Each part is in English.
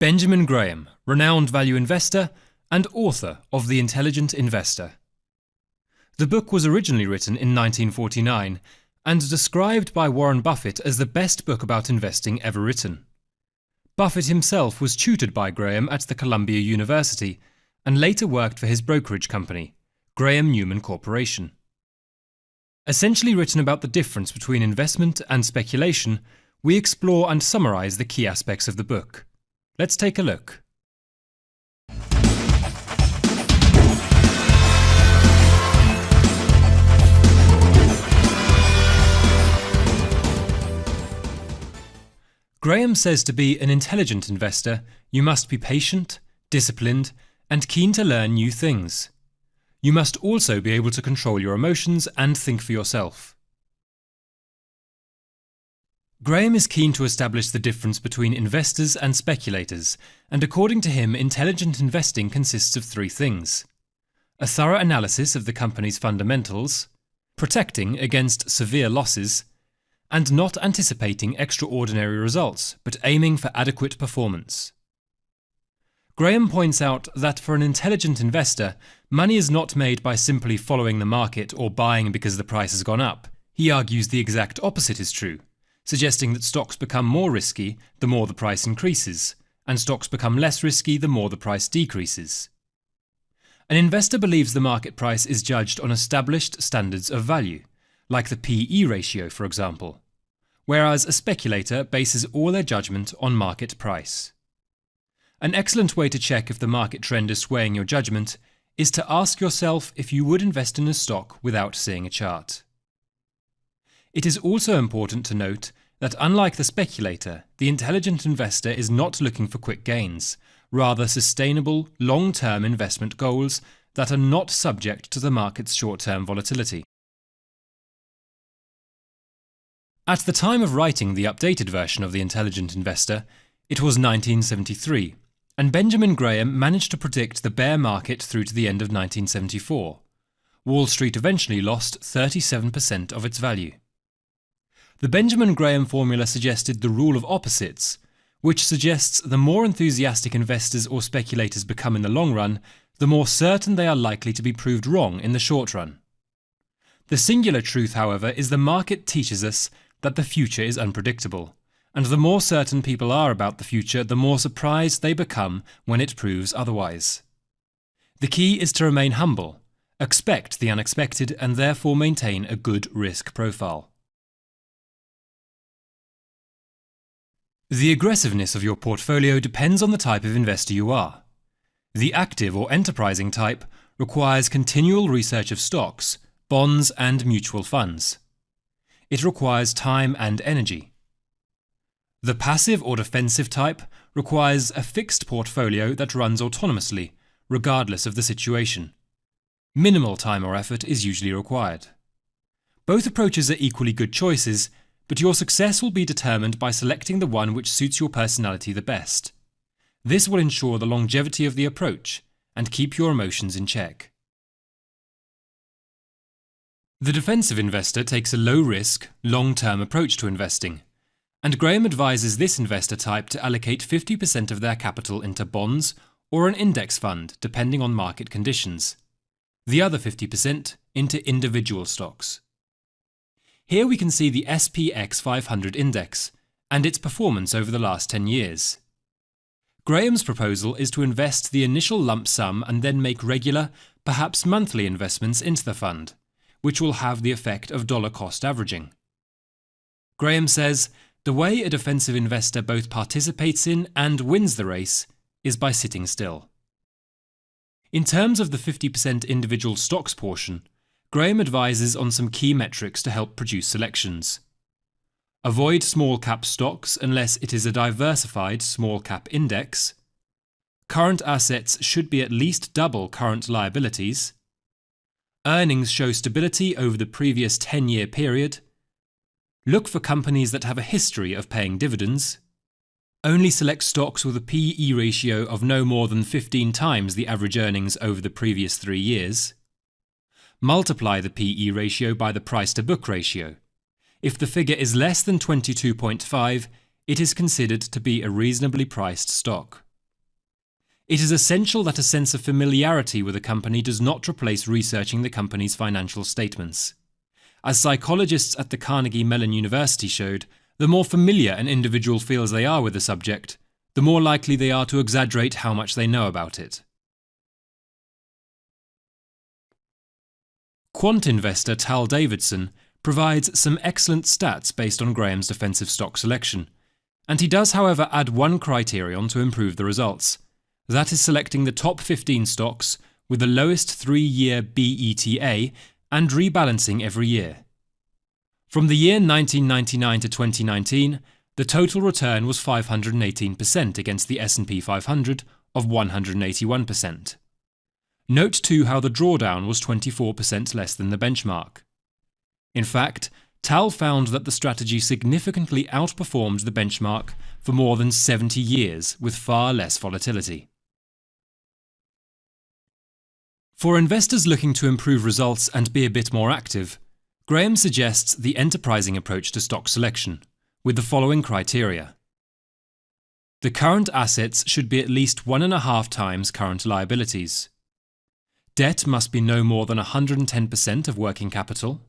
Benjamin Graham, renowned value investor and author of The Intelligent Investor. The book was originally written in 1949 and described by Warren Buffett as the best book about investing ever written. Buffett himself was tutored by Graham at the Columbia University and later worked for his brokerage company, Graham Newman Corporation. Essentially written about the difference between investment and speculation, we explore and summarize the key aspects of the book. Let's take a look. Graham says to be an intelligent investor, you must be patient, disciplined, and keen to learn new things. You must also be able to control your emotions and think for yourself. Graham is keen to establish the difference between investors and speculators, and according to him, intelligent investing consists of three things a thorough analysis of the company's fundamentals, protecting against severe losses, and not anticipating extraordinary results, but aiming for adequate performance. Graham points out that for an intelligent investor, money is not made by simply following the market or buying because the price has gone up. He argues the exact opposite is true suggesting that stocks become more risky the more the price increases, and stocks become less risky the more the price decreases. An investor believes the market price is judged on established standards of value, like the PE ratio, for example, whereas a speculator bases all their judgment on market price. An excellent way to check if the market trend is swaying your judgment is to ask yourself if you would invest in a stock without seeing a chart. It is also important to note that unlike the speculator, the intelligent investor is not looking for quick gains, rather sustainable, long-term investment goals that are not subject to the market's short-term volatility. At the time of writing the updated version of The Intelligent Investor, it was 1973, and Benjamin Graham managed to predict the bear market through to the end of 1974. Wall Street eventually lost 37% of its value. The Benjamin Graham formula suggested the rule of opposites, which suggests the more enthusiastic investors or speculators become in the long run, the more certain they are likely to be proved wrong in the short run. The singular truth, however, is the market teaches us that the future is unpredictable, and the more certain people are about the future, the more surprised they become when it proves otherwise. The key is to remain humble, expect the unexpected, and therefore maintain a good risk profile. The aggressiveness of your portfolio depends on the type of investor you are. The active or enterprising type requires continual research of stocks, bonds, and mutual funds. It requires time and energy. The passive or defensive type requires a fixed portfolio that runs autonomously, regardless of the situation. Minimal time or effort is usually required. Both approaches are equally good choices, but your success will be determined by selecting the one which suits your personality the best. This will ensure the longevity of the approach and keep your emotions in check. The defensive investor takes a low risk, long term approach to investing, and Graham advises this investor type to allocate 50% of their capital into bonds or an index fund, depending on market conditions, the other 50% into individual stocks. Here we can see the SPX 500 index and its performance over the last 10 years. Graham's proposal is to invest the initial lump sum and then make regular, perhaps monthly investments into the fund, which will have the effect of dollar cost averaging. Graham says the way a defensive investor both participates in and wins the race is by sitting still. In terms of the 50% individual stocks portion, Graham advises on some key metrics to help produce selections. Avoid small cap stocks unless it is a diversified small cap index. Current assets should be at least double current liabilities. Earnings show stability over the previous 10 year period. Look for companies that have a history of paying dividends. Only select stocks with a PE ratio of no more than 15 times the average earnings over the previous three years. Multiply the PE ratio by the price to book ratio. If the figure is less than 22.5, it is considered to be a reasonably priced stock. it is essential that a sense of familiarity with a company does not replace researching the company's financial statements. As psychologists at the Carnegie Mellon University showed, the more familiar an individual feels they are with a subject, the more likely they are to exaggerate how much they know about it. Quant investor Tal Davidson provides some excellent stats based on Graham's defensive stock selection, and he does, however, add one criterion to improve the results. That is selecting the top 15 stocks with the lowest three year BETA and rebalancing every year. From the year 1999 to 2019, the total return was 518% against the S&P 500 of 181%. Note too how the drawdown was 24% less than the benchmark. In fact, Tal found that the strategy significantly outperformed the benchmark for more than 70 years with far less volatility. For investors looking to improve results and be a bit more active, Graham suggests the enterprising approach to stock selection, with the following criteria. The current assets should be at least one and a half times current liabilities. Debt must be no more than 110% of working capital.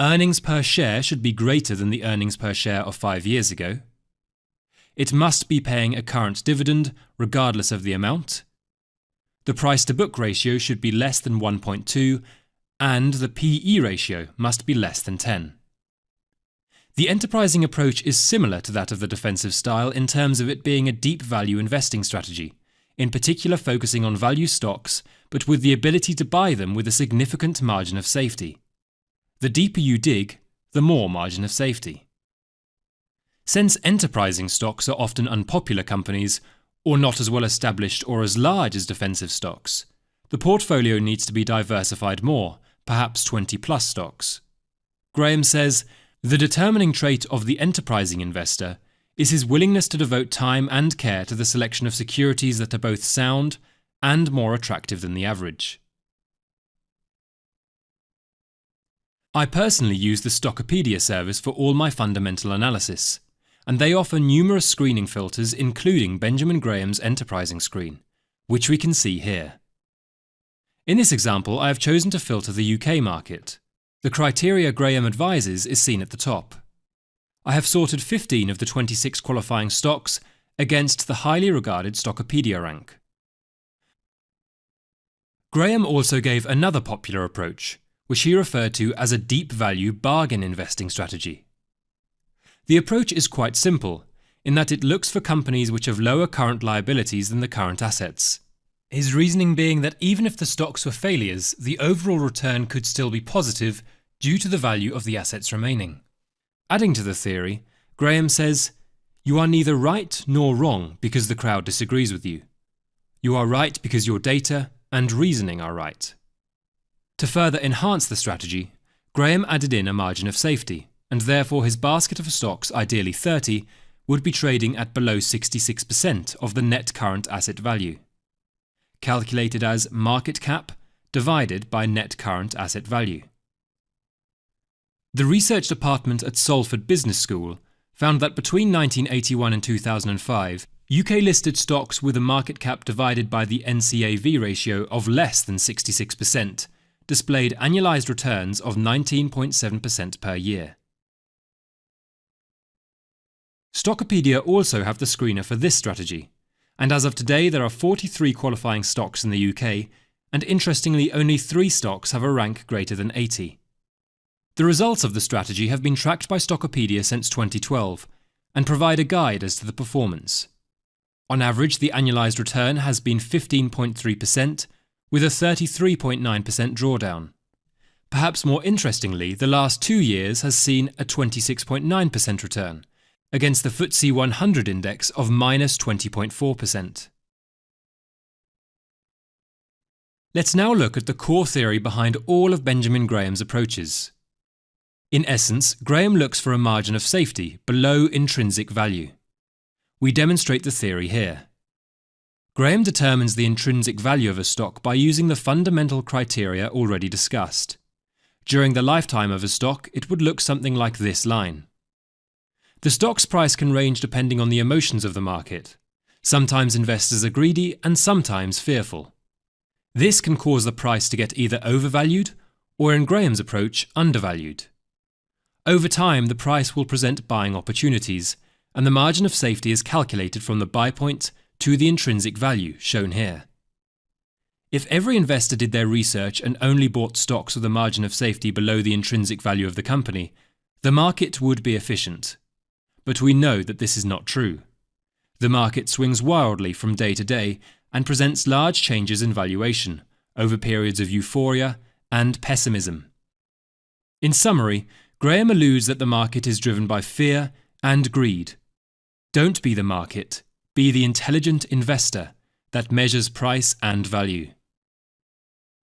Earnings per share should be greater than the earnings per share of five years ago. It must be paying a current dividend, regardless of the amount. The price to book ratio should be less than 1.2, and the PE ratio must be less than 10. The enterprising approach is similar to that of the defensive style in terms of it being a deep value investing strategy, in particular focusing on value stocks, but with the ability to buy them with a significant margin of safety. The deeper you dig, the more margin of safety. Since enterprising stocks are often unpopular companies, or not as well established or as large as defensive stocks, the portfolio needs to be diversified more, perhaps 20 plus stocks. Graham says the determining trait of the enterprising investor is his willingness to devote time and care to the selection of securities that are both sound and more attractive than the average. I personally use the Stockopedia service for all my fundamental analysis and they offer numerous screening filters including Benjamin Graham's enterprising screen, which we can see here. In this example, I have chosen to filter the UK market. The criteria Graham advises is seen at the top. I have sorted 15 of the 26 qualifying stocks against the highly regarded Stockopedia rank. Graham also gave another popular approach, which he referred to as a deep value bargain investing strategy. The approach is quite simple, in that it looks for companies which have lower current liabilities than the current assets. His reasoning being that even if the stocks were failures, the overall return could still be positive due to the value of the assets remaining. Adding to the theory, Graham says, You are neither right nor wrong because the crowd disagrees with you. You are right because your data and reasoning are right. To further enhance the strategy, Graham added in a margin of safety, and therefore his basket of stocks, ideally 30, would be trading at below 66% of the net current asset value, calculated as market cap divided by net current asset value. The research department at Salford Business School found that between 1981 and 2005, UK listed stocks with a market cap divided by the NCAV ratio of less than 66% displayed annualized returns of 19.7% per year. Stockopedia also have the screener for this strategy, and as of today there are 43 qualifying stocks in the UK, and interestingly only 3 stocks have a rank greater than 80. The results of the strategy have been tracked by Stockopedia since 2012, and provide a guide as to the performance. On average, the annualized return has been 15.3%, with a 33.9% drawdown. Perhaps more interestingly, the last two years has seen a 26.9% return, against the FTSE 100 index of minus 20.4%. Let's now look at the core theory behind all of Benjamin Graham's approaches. In essence, Graham looks for a margin of safety below intrinsic value. We demonstrate the theory here. Graham determines the intrinsic value of a stock by using the fundamental criteria already discussed. During the lifetime of a stock, it would look something like this line. The stock's price can range depending on the emotions of the market. Sometimes investors are greedy and sometimes fearful. This can cause the price to get either overvalued or, in Graham's approach, undervalued. Over time, the price will present buying opportunities, and the margin of safety is calculated from the buy point to the intrinsic value, shown here. If every investor did their research and only bought stocks with a margin of safety below the intrinsic value of the company, the market would be efficient. But we know that this is not true. The market swings wildly from day to day and presents large changes in valuation over periods of euphoria and pessimism. In summary, Graham alludes that the market is driven by fear and greed. Don't be the market, be the intelligent investor that measures price and value.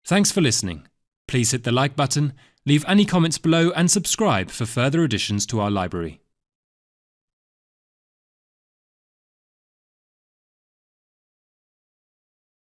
Thanks for listening. Please hit the like button, leave any comments below and subscribe for further additions to our library.